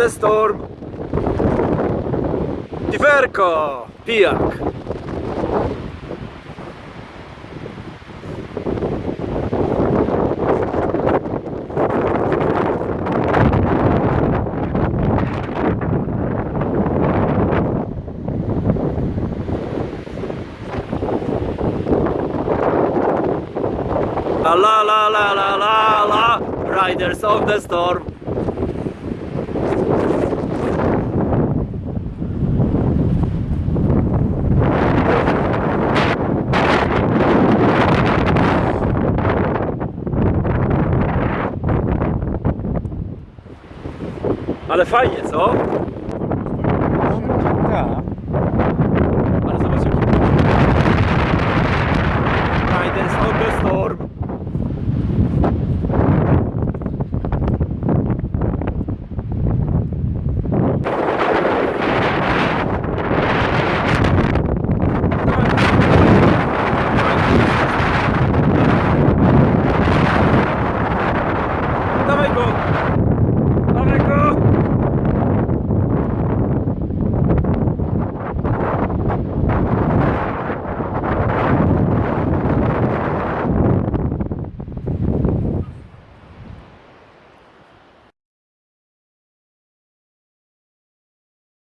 the storm. Piwerko, pijak. La la la la la la Riders of the Storm Ale fajnie, co?